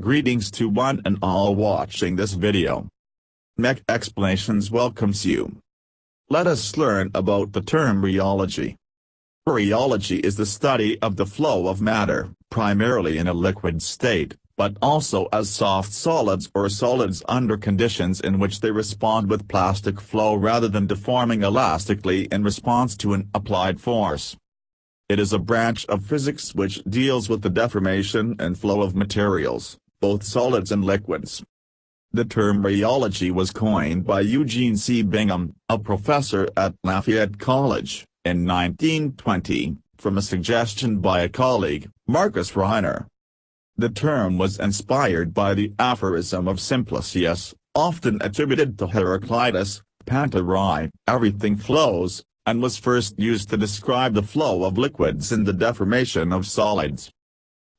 Greetings to one and all watching this video. Mech Explanations welcomes you. Let us learn about the term rheology. Rheology is the study of the flow of matter, primarily in a liquid state, but also as soft solids or solids under conditions in which they respond with plastic flow rather than deforming elastically in response to an applied force. It is a branch of physics which deals with the deformation and flow of materials both solids and liquids. The term rheology was coined by Eugene C. Bingham, a professor at Lafayette College, in 1920, from a suggestion by a colleague, Marcus Reiner. The term was inspired by the aphorism of Simplicius, often attributed to Heraclitus, Panta rhei, everything flows, and was first used to describe the flow of liquids and the deformation of solids.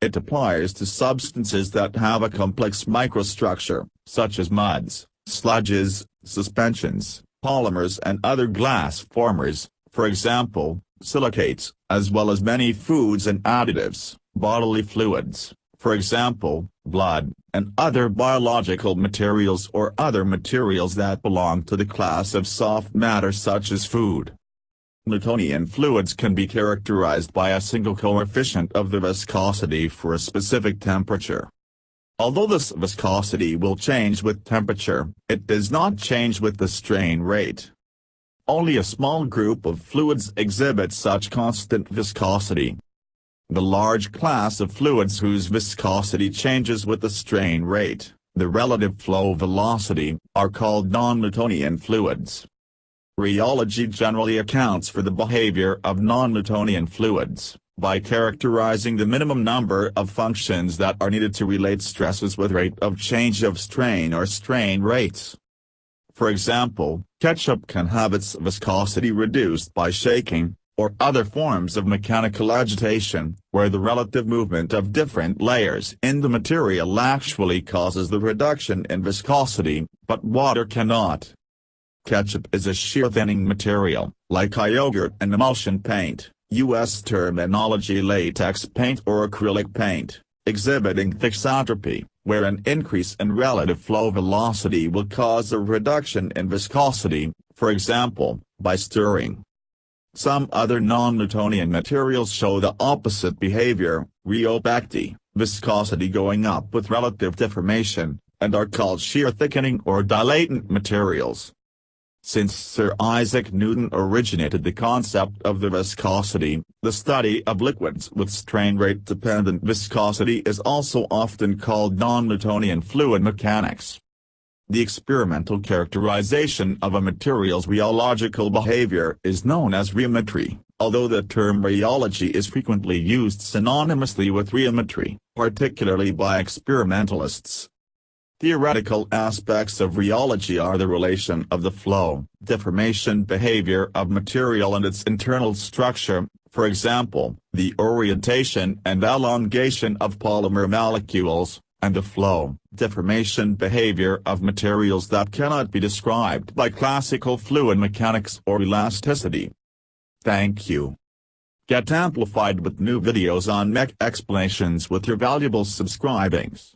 It applies to substances that have a complex microstructure, such as muds, sludges, suspensions, polymers and other glass formers, for example, silicates, as well as many foods and additives, bodily fluids, for example, blood, and other biological materials or other materials that belong to the class of soft matter such as food. Newtonian fluids can be characterized by a single coefficient of the viscosity for a specific temperature. Although this viscosity will change with temperature, it does not change with the strain rate. Only a small group of fluids exhibit such constant viscosity. The large class of fluids whose viscosity changes with the strain rate, the relative flow velocity, are called non-Newtonian fluids. Rheology generally accounts for the behavior of non-Newtonian fluids, by characterizing the minimum number of functions that are needed to relate stresses with rate of change of strain or strain rates. For example, ketchup can have its viscosity reduced by shaking, or other forms of mechanical agitation, where the relative movement of different layers in the material actually causes the reduction in viscosity, but water cannot. Ketchup is a shear thinning material, like yogurt and emulsion paint, U.S. terminology latex paint or acrylic paint, exhibiting thixotropy, where an increase in relative flow velocity will cause a reduction in viscosity, for example, by stirring. Some other non-Newtonian materials show the opposite behavior, rheopecty, viscosity going up with relative deformation, and are called shear thickening or dilatant materials. Since Sir Isaac Newton originated the concept of the viscosity, the study of liquids with strain rate dependent viscosity is also often called non-Newtonian fluid mechanics. The experimental characterization of a material's rheological behavior is known as rheometry, although the term rheology is frequently used synonymously with rheometry, particularly by experimentalists. Theoretical aspects of rheology are the relation of the flow, deformation behavior of material and its internal structure, for example, the orientation and elongation of polymer molecules, and the flow, deformation behavior of materials that cannot be described by classical fluid mechanics or elasticity. Thank you. Get amplified with new videos on mech explanations with your valuable subscribings.